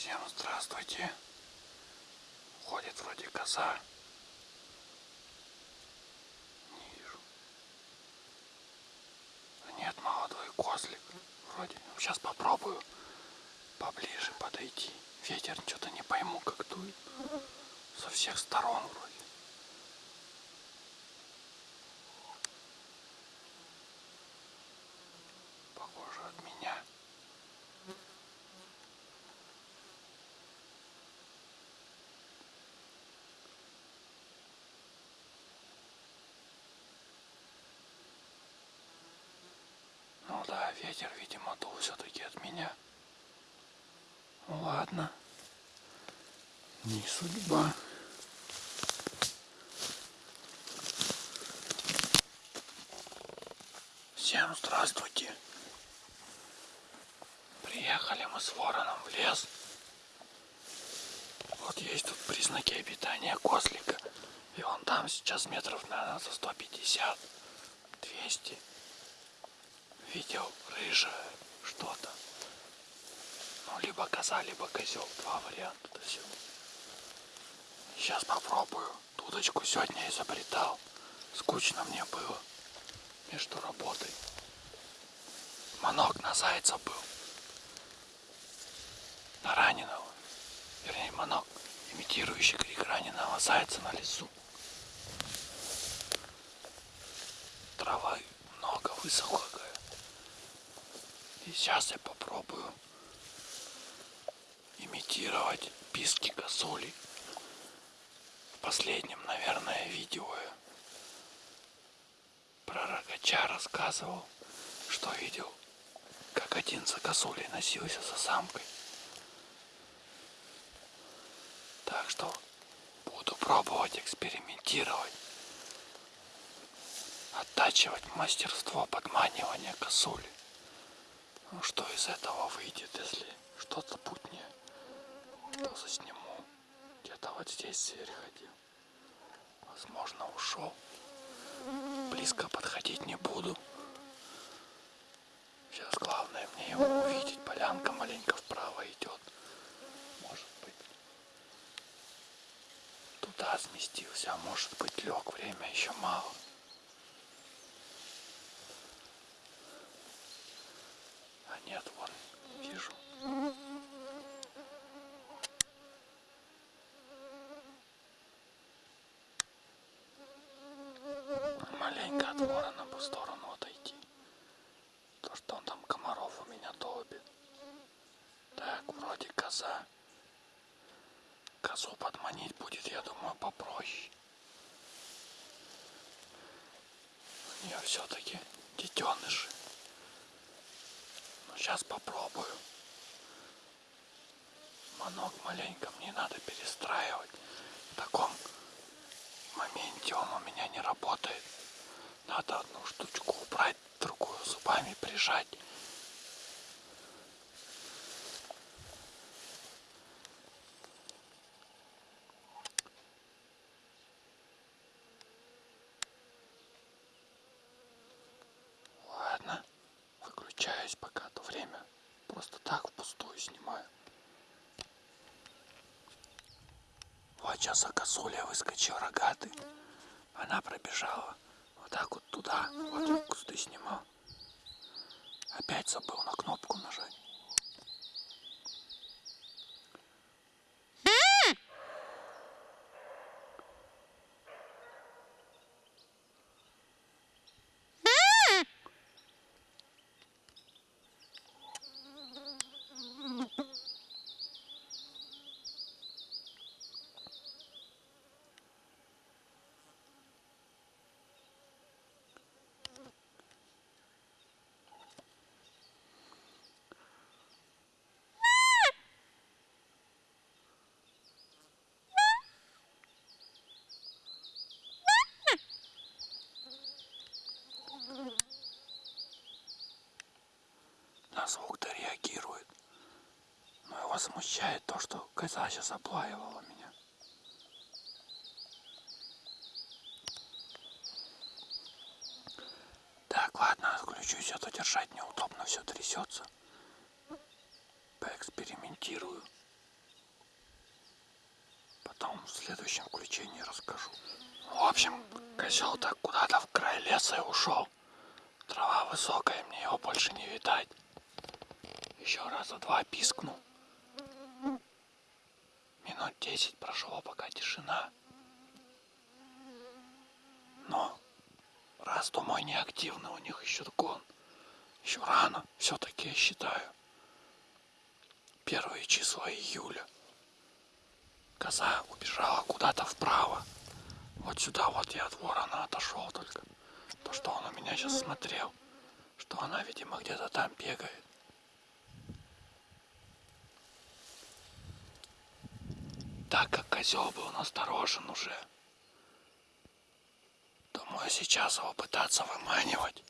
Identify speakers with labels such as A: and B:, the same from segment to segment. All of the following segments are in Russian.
A: Всем здравствуйте. Ходит вроде коса. Не вижу. Нет, молодой козлик. Вроде. Сейчас попробую поближе подойти. Ветер что-то не пойму, как дует. Со всех сторон вроде. Похоже от меня. Ну да, ветер, видимо, дул все-таки от меня. Ну ладно. Не судьба. Всем здравствуйте. Приехали мы с вороном в лес. Вот есть тут признаки обитания козлика. И он там сейчас метров, наверное, за 150, 200. Видел рыжее что-то. Ну, либо коза, либо козел. Два варианта. Сейчас попробую. Дудочку сегодня изобретал. Скучно мне было между работой. Манок на зайца был. На раненого. Вернее, манок, имитирующий крик раненого зайца на лесу. Трава много высохла. И сейчас я попробую имитировать писки косули. В последнем, наверное, видео рогача рассказывал, что видел, как один за косулей носился за самкой. Так что буду пробовать экспериментировать, оттачивать мастерство подманивания косули. Ну что из этого выйдет, если что-то путнее, то засниму. Где-то вот здесь ходил. Возможно, ушел. Близко подходить не буду. Сейчас главное мне его увидеть. Полянка маленько вправо идет. Может быть. Туда сместился, а может быть лег. Время еще мало. А нет, вон, вижу. Маленько от ворона по сторону отойти. То, что он там комаров у меня долбит. Так, вроде коза. Козу подманить будет, я думаю, попроще. У нее все-таки детеныши. Ну, сейчас попробую. Манок маленько мне надо перестраивать. В таком моменте он у меня не работает. Надо одну штучку убрать, другую зубами прижать. Ладно, выключаюсь пока то время. Просто так впустую снимаю. Вот сейчас Акасуля выскочил рогатый. Она пробежала вот так вот туда. Вот я кусты снимал. Опять забыл на кнопку нажать. На звук-то реагирует. Но его смущает то, что коза сейчас облаивала меня. Так, ладно, отключусь, а то держать неудобно, все трясется. Поэкспериментирую. потом в следующем включении расскажу. В общем, козел так куда-то в край леса и ушел. Трава высокая, мне его больше не видать. Еще раза два пискнул. Минут десять прошло, пока тишина. Но раз то мой неактивный, у них еще гон. Еще рано, все-таки я считаю. Первые числа июля. Коза убежала куда-то вправо. Вот сюда вот я от ворона отошел только. То, что он у меня сейчас смотрел. Что она, видимо, где-то там бегает. Так как козел был насторожен уже. Думаю, сейчас его пытаться выманивать.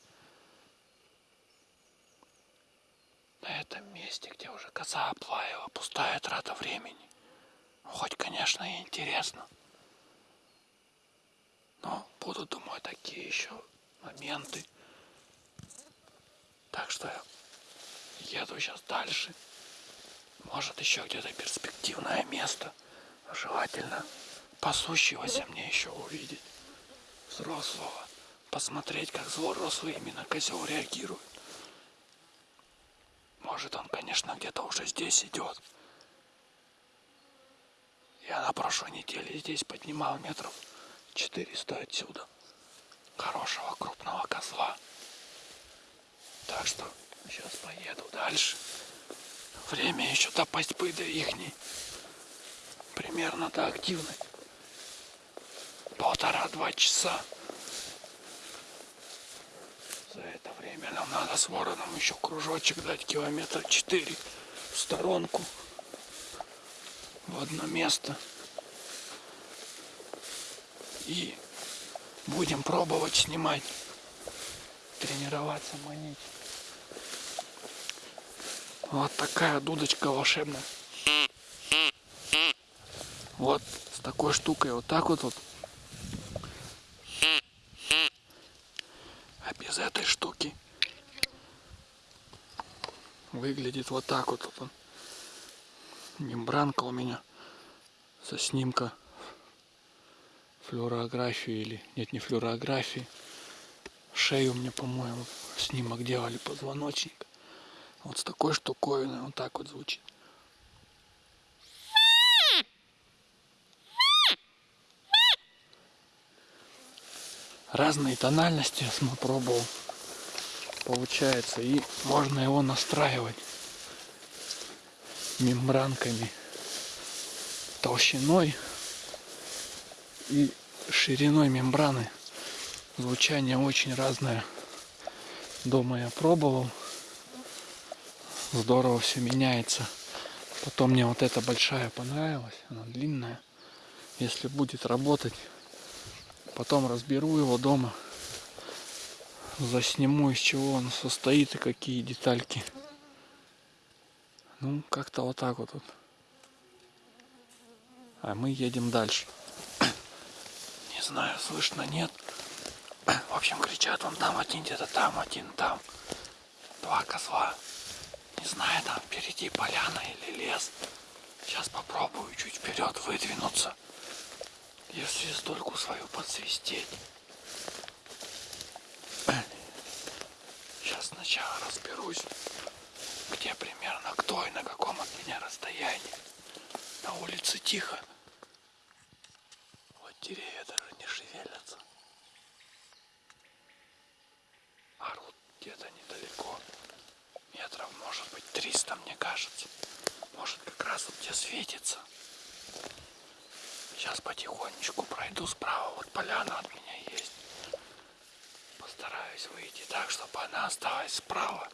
A: На этом месте, где уже коза оплавила, пустая трата времени. Хоть, конечно, и интересно. Но будут, думаю, такие еще моменты. Так что я еду сейчас дальше. Может, еще где-то перспективное место. Желательно пасущегося мне еще увидеть. Взрослого. Посмотреть, как взрослый именно козел реагирует. Может, он, конечно, где-то уже здесь идет. Я на прошлой неделе здесь поднимал метров 400 отсюда. Хорошего крупного козла. Так что сейчас поеду дальше. Время еще до пастьбы до ихней. Примерно до активной. Полтора-два часа. За это время нам надо с вороном еще кружочек дать километра четыре в сторонку в одно место. И будем пробовать снимать, тренироваться, манить. Вот такая дудочка волшебная. Вот с такой штукой вот так вот, вот. А без этой штуки выглядит вот так вот. вот мембранка у меня со снимка флюорографии или нет не флюорографии шею мне по-моему снимок делали позвоночник вот с такой штуковиной вот так вот звучит разные тональности пробовал получается и можно его настраивать мембранками толщиной и шириной мембраны. Звучание очень разное. Дома я пробовал. Здорово все меняется. Потом мне вот эта большая понравилась. Она длинная. Если будет работать, потом разберу его дома. Засниму из чего он состоит и какие детальки. Ну, как-то вот так вот. А мы едем дальше. Не знаю, слышно, нет. В общем, кричат, он там один, где-то там, один там. Два козла. Не знаю, там впереди поляна или лес. Сейчас попробую чуть вперед выдвинуться. И свистульку свою подсвистеть. Сейчас сначала разберусь где примерно кто и на каком от меня расстоянии. На улице тихо. Вот деревья даже не шевелятся. Орут где-то недалеко. Метров, может быть, 300, мне кажется. Может, как раз вот где светится. Сейчас потихонечку пройду справа. Вот поляна от меня есть. Постараюсь выйти так, чтобы она осталась справа.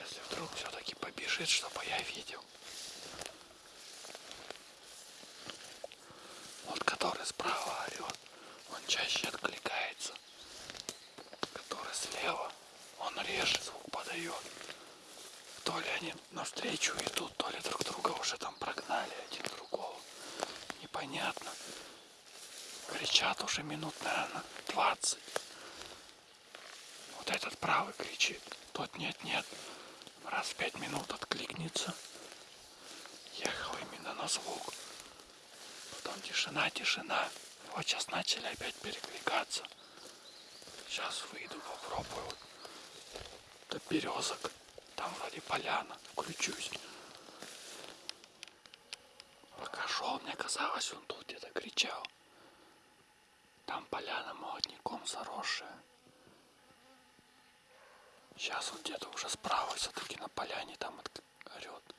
A: Если вдруг все-таки побежит, чтобы я видел. Вот который справа орет, он чаще откликается. Который слева, он реже звук подает. То ли они навстречу идут, то ли друг друга уже там прогнали один другого. Непонятно. Кричат уже минут, наверное, 20. Вот этот правый кричит, тот нет-нет раз в пять минут откликнется. Ехал именно на звук. Потом тишина, тишина. Вот сейчас начали опять перекликаться. Сейчас выйду, попробую. До березок. Там вроде поляна. Включусь. Шел, мне казалось, он тут где-то кричал. Там поляна молодняком заросшая. Сейчас он где-то уже справа все-таки на поляне там орет.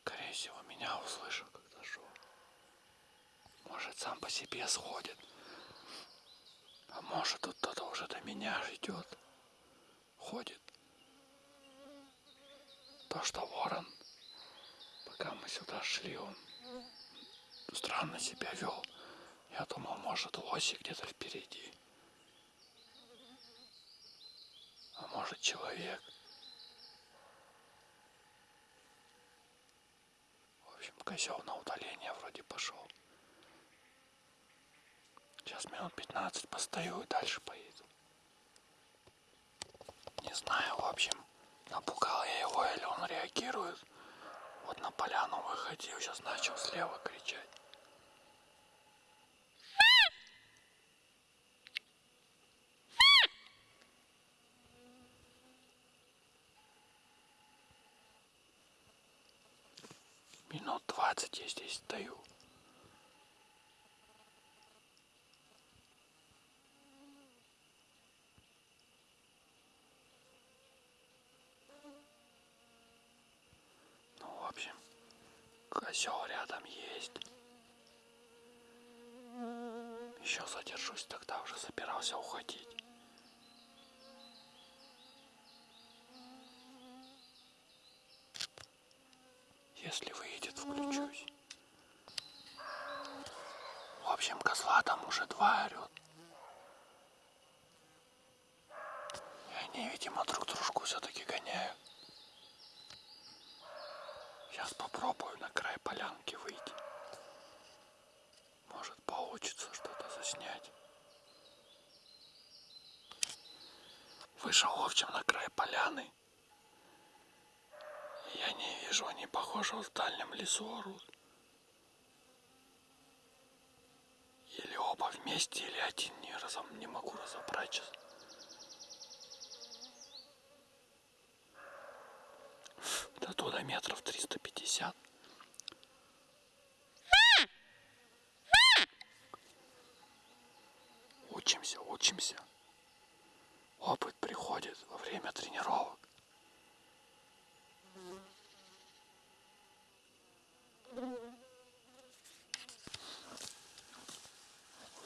A: Скорее всего, меня услышал, когда шел. Может, сам по себе сходит. А может, тут кто-то уже до меня идет. Ходит. То, что ворон, пока мы сюда шли, он странно себя вел. Я думал, может, лоси где-то впереди. А может, человек. В общем, козел на удаление вроде пошел. Сейчас минут 15 постою и дальше поеду. Не знаю, в общем, напугал я его или он реагирует. Вот на поляну выходил, сейчас начал слева кричать. Минут двадцать я здесь стою. Ну, в общем, козел рядом есть. Еще задержусь, тогда уже собирался уходить. Если выйдет, включусь. В общем, козла там уже два орет. И они, видимо, друг дружку все-таки гоняют. Сейчас попробую на край полянки выйти. Может получится что-то заснять. Вышел, в общем, на край поляны. Я не вижу, они, похоже, в дальнем лесу орут. Или оба вместе, или один не, разом, не могу разобрать сейчас. До туда метров 350. Учимся, учимся. Опыт приходит во время тренировок.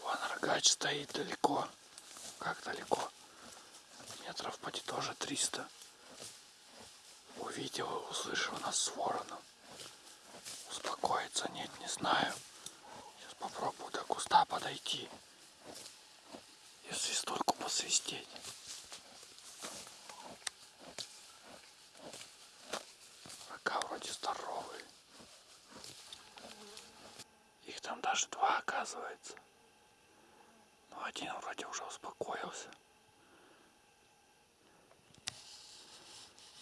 A: Вон рогач стоит далеко. Как далеко? Метров поди тоже 300. Увидел и услышал нас с вороном. Успокоиться нет, не знаю. Сейчас попробую до куста подойти. И свистульку посвистеть. Рога вроде здоровые. Их там даже два оказывается. Но один вроде уже успокоился.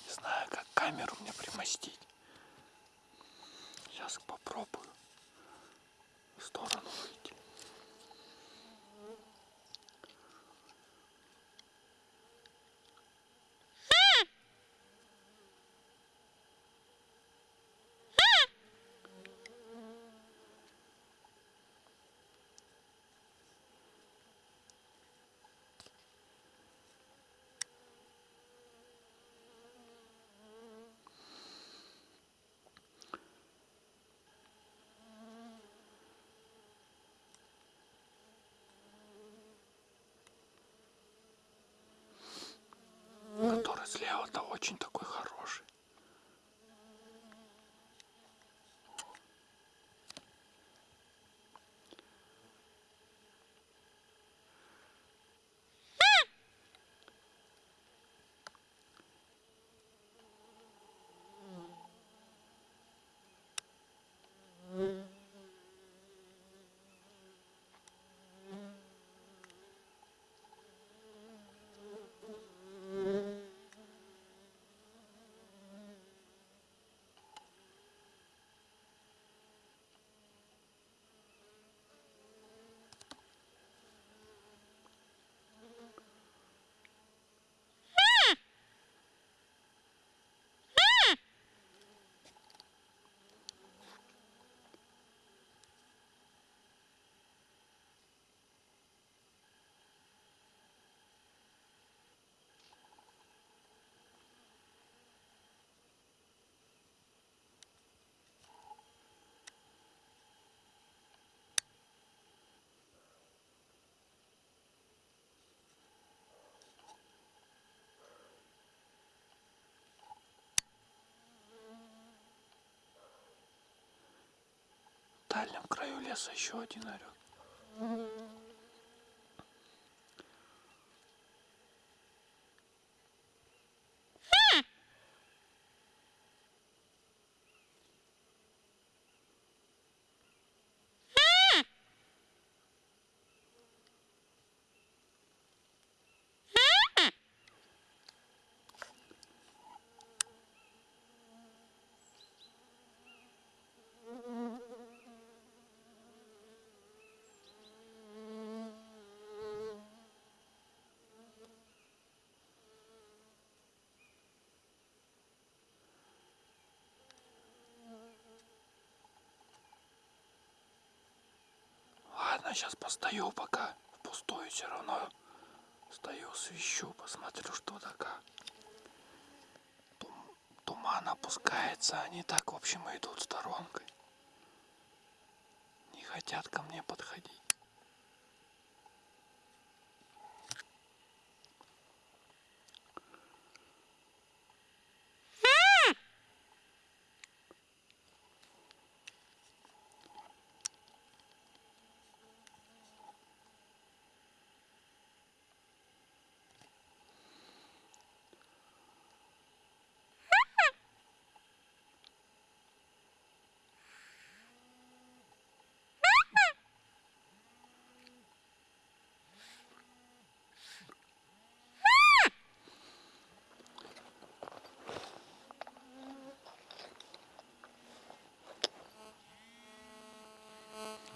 A: Не знаю, как камеру мне примостить. Сейчас попробую в сторону выйти. Который слева-то очень такой хороший. Дальнем краю леса еще один орет. Ладно, сейчас постою пока. Впустую все равно. Стою, свищу, посмотрю, что да Туман опускается, они так, в общем, идут сторонкой. Не хотят ко мне подходить.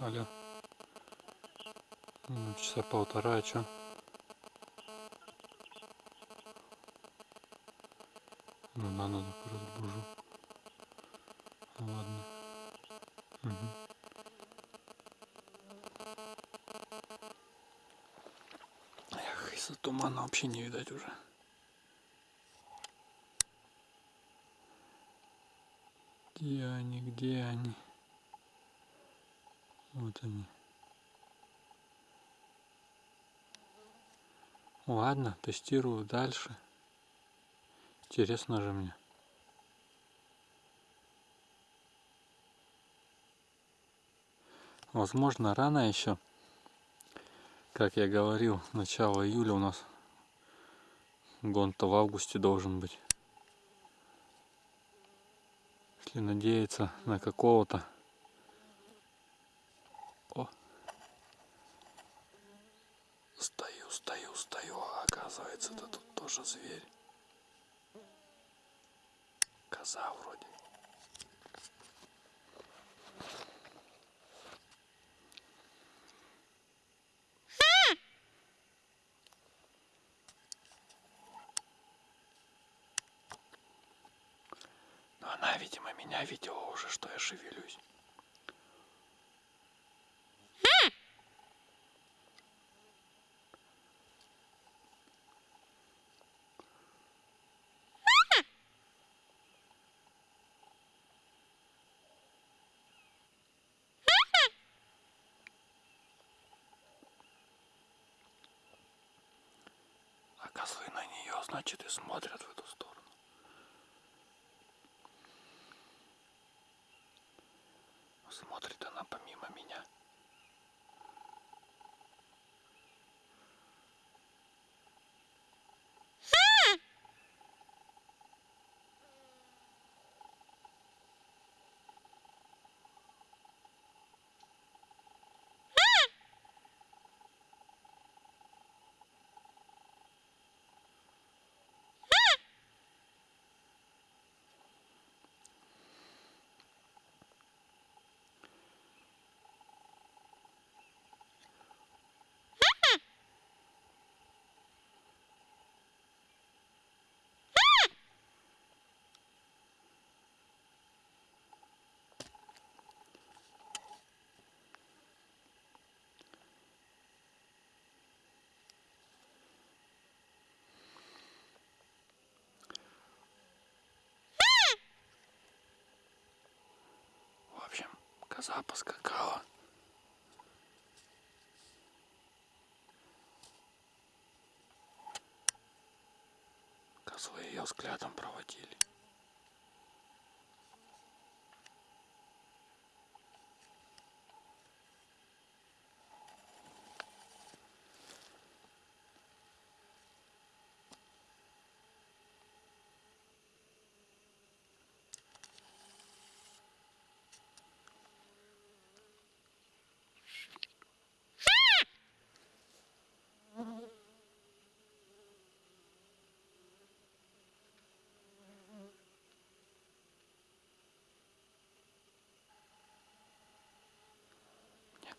A: Алло. Ну, часа полтора, а чё? Ну да, надо разбужу. Ладно. Эх, из-за тумана вообще не видать уже. Где они, где они? Вот они. Ладно, тестирую дальше. Интересно же мне. Возможно, рано еще. Как я говорил, начало июля у нас гон-то в августе должен быть. Если надеяться на какого-то Стою, стою, стою, а оказывается, это тут тоже зверь. Коза вроде. Но она, видимо, меня видела уже, что я шевелюсь. А козлы на нее, значит, и смотрят в эту сторону. Смотрит она помимо меня. В общем, коза поскакала. Козлы ее взглядом проводили.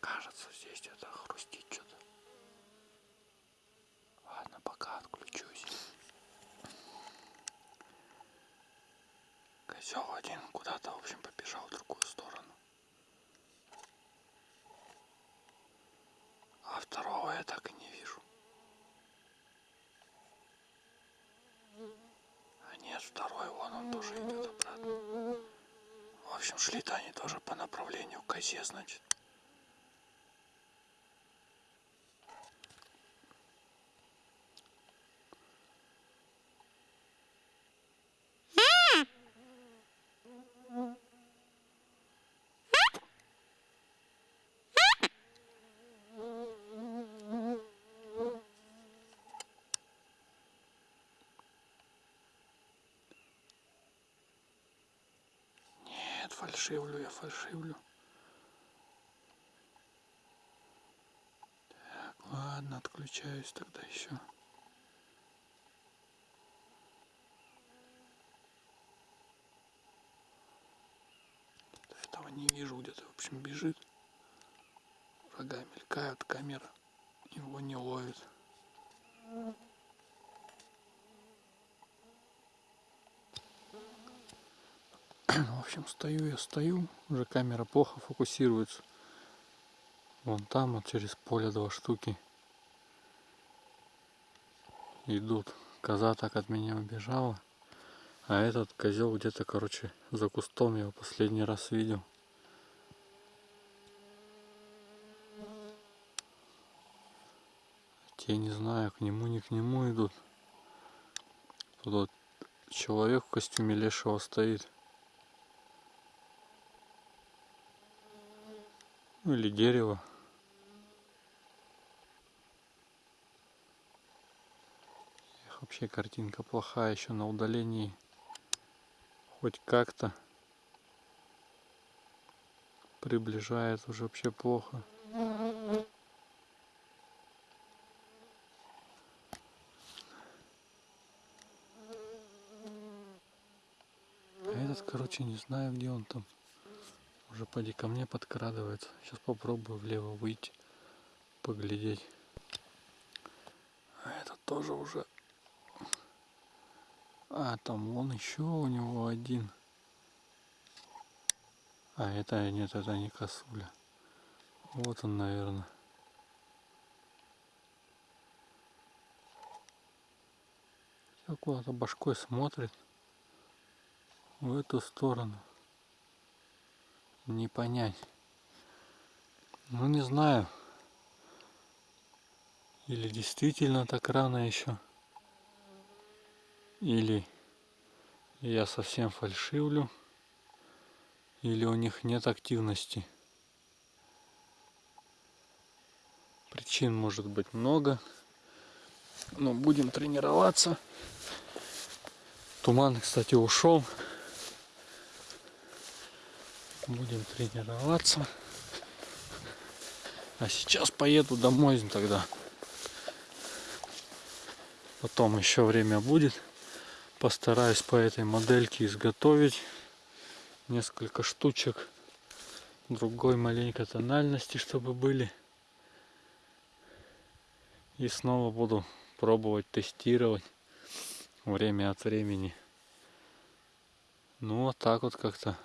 A: Кажется, здесь где-то хрустит что-то. Ладно, пока отключусь. Козел один куда-то, в общем, побежал в другую сторону. А второго я так и не вижу. А нет, второй, вон он тоже идет обратно. В общем, шли-то они тоже по направлению к козе, значит. Нет, фальшивлю я, фальшивлю. Так, ладно, отключаюсь тогда еще. Этого не вижу, где-то, в общем, бежит. Рога мелькают, камера его не ловит. В общем, стою я стою, уже камера плохо фокусируется. Вон там вот через поле два штуки идут. Коза так от меня убежала. А этот козел где-то, короче, за кустом я его последний раз видел. Те не знаю, к нему, не к нему идут. Тут вот человек в костюме лешего стоит. Ну или дерево. Эх, вообще картинка плохая еще на удалении. Хоть как-то приближает уже вообще плохо. А этот, короче, не знаю, где он там. Уже поди ко мне подкрадывается. Сейчас попробую влево выйти, поглядеть. А этот тоже уже... А, там вон еще у него один. А, это нет, это не косуля. Вот он, наверное. Куда-то башкой смотрит в эту сторону. Не понять. Ну не знаю. Или действительно так рано еще. Или я совсем фальшивлю. Или у них нет активности. Причин может быть много. Но будем тренироваться. Туман, кстати, ушел. Будем тренироваться. А сейчас поеду домой тогда. Потом еще время будет. Постараюсь по этой модельке изготовить несколько штучек другой маленькой тональности, чтобы были. И снова буду пробовать тестировать время от времени. Ну вот так вот как-то.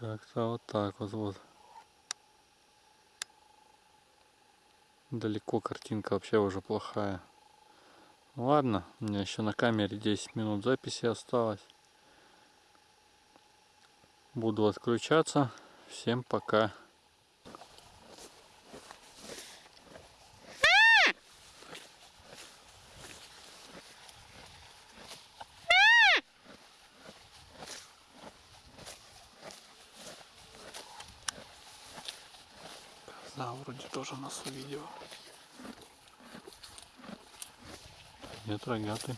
A: Как-то вот так вот вот. Далеко картинка вообще уже плохая. Ладно, у меня еще на камере 10 минут записи осталось. Буду отключаться. Всем пока. Вроде тоже нас увидел. Нет, рогатый.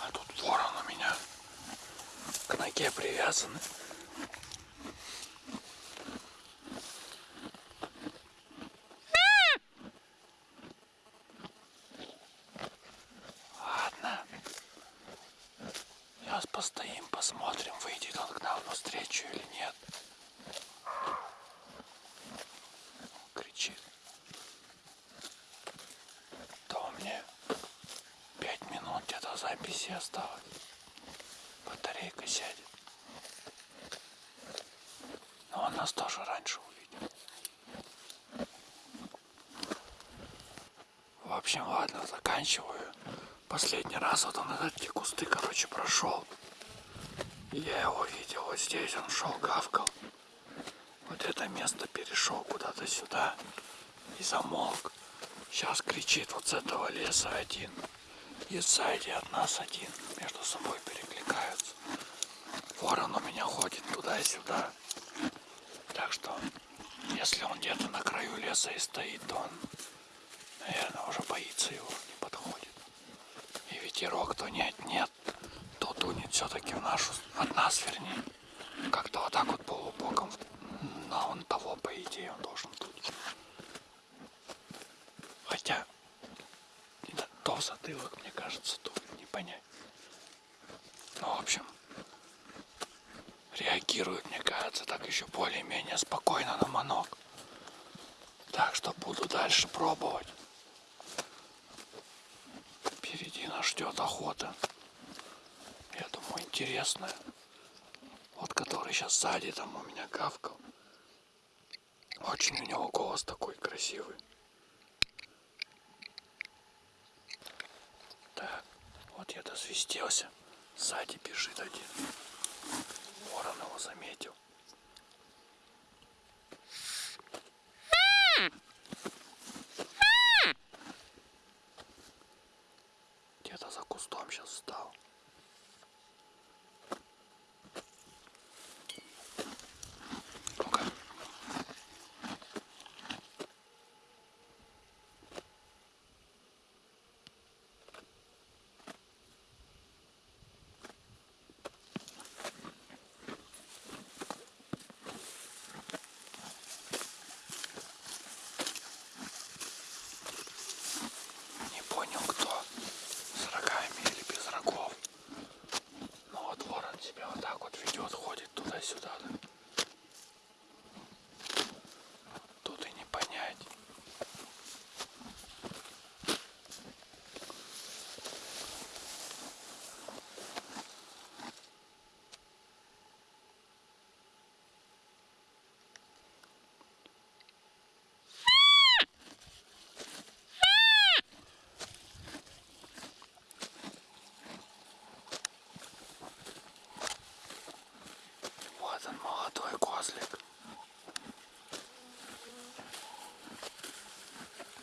A: А тут ворон у меня к ноге привязаны. постоим, посмотрим, выйдет он к нам навстречу или нет. Кричит. То мне пять минут где-то записи осталось. Батарейка сядет. Но он нас тоже раньше увидел. В общем, ладно, заканчиваю. Последний раз вот он эти кусты, короче, прошел. Я его видел вот здесь, он шел, гавкал. Вот это место перешел куда-то сюда и замолк. Сейчас кричит вот с этого леса один. И сзади от нас один. Между собой перекликаются. Ворон у меня ходит туда-сюда. Так что, если он где-то на краю леса и стоит, то он, наверное, уже боится его, не подходит. И ветерок то нет, нет, то тунет все-таки в нашу, от нас вернее. Как-то вот так вот полубоком. Но он того, по идее, он должен тут. Хотя, затылок, мне кажется, тут не понять. Ну, в общем, реагирует, мне кажется, так еще более-менее спокойно на манок. Так что буду дальше пробовать. Впереди нас ждет охота. Я думаю, интересная. Вот который сейчас сзади там у меня гавкал. Очень у него голос такой красивый. Так, вот я досвистелся. Сзади бежит один. Ворон его заметил. Где-то за кустом сейчас встал. Ну-ка. Не понял кто. С рогами или без рогов. Ну вот ворон себя вот так вот ведет, ходит туда-сюда. да. Тут и не понять. Вот он, молодой козлик.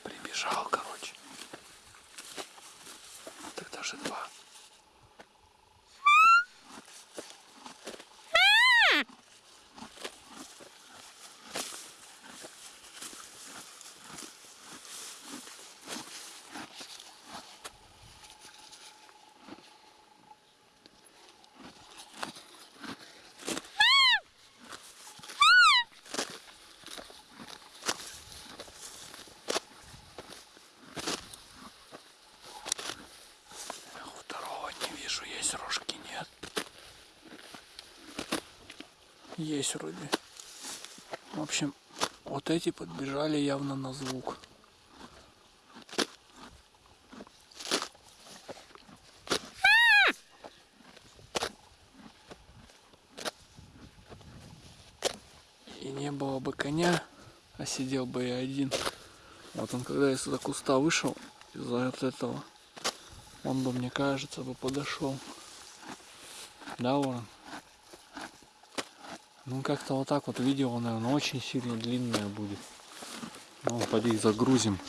A: Прибежал, короче. Так даже два. А Второго не вижу, есть рожки нет. Есть вроде. В общем, вот эти подбежали явно на звук. И не было бы коня, а сидел бы я один. Вот он когда из-за куста вышел, из-за вот этого, он бы, мне кажется, бы подошел. Да, Ворон? Ну, как-то вот так вот видео, наверное, очень сильно длинное будет. Ну, поди загрузим.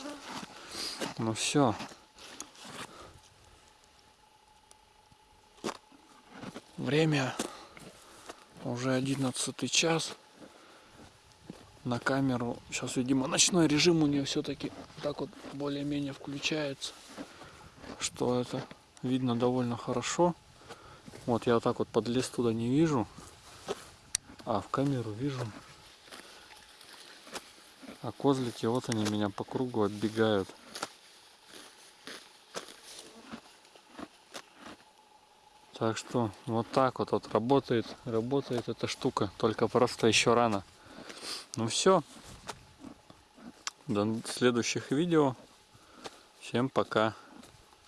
A: Ну все. Время уже 11 час. На камеру. Сейчас, видимо, ночной режим у нее все-таки так вот более-менее включается что это видно довольно хорошо. Вот я вот так вот подлез туда не вижу, а в камеру вижу. А козлики, вот они меня по кругу отбегают. Так что вот так вот, вот работает, работает эта штука. Только просто еще рано. Ну все. До следующих видео. Всем пока.